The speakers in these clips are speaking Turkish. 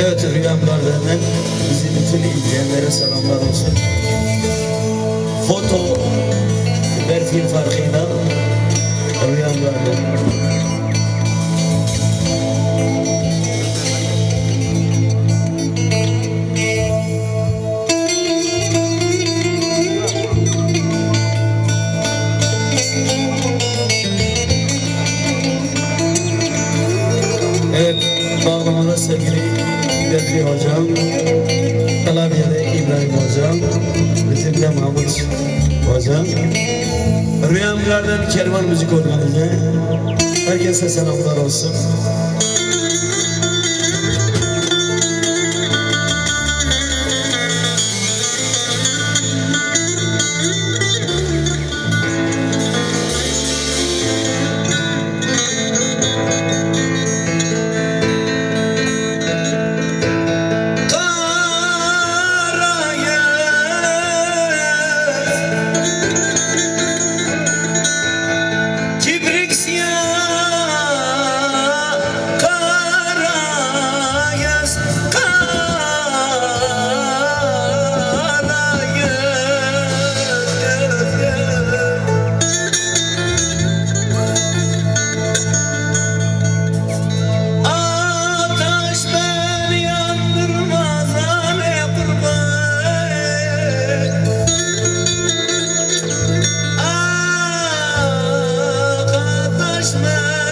Evet Rüyamlar'dan bizi bütün izleyenlere selamlar olsun. Foto Berfil farkıyla Rüyamlar'dan. Evet, bağlamada sevgili Bedri Hocam, klavyede İbrahim Hocam, ritimde Mahmut Hocam, Rüyam Garden Kervan Müzik Organize, herkese selamlar olsun.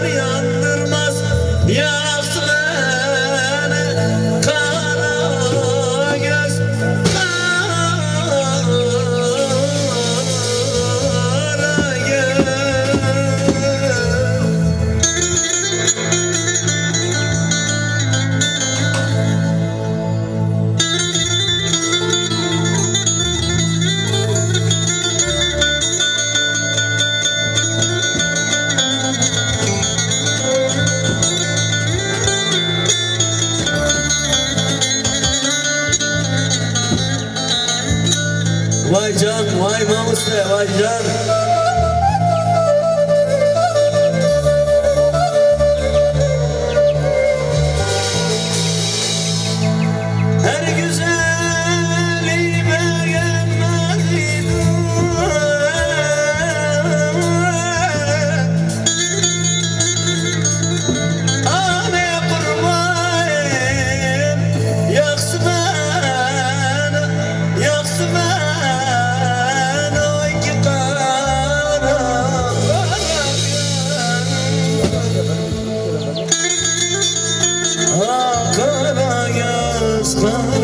Beni yandırmaz Yaktı Vay can, vay namusle, vay can. Espanha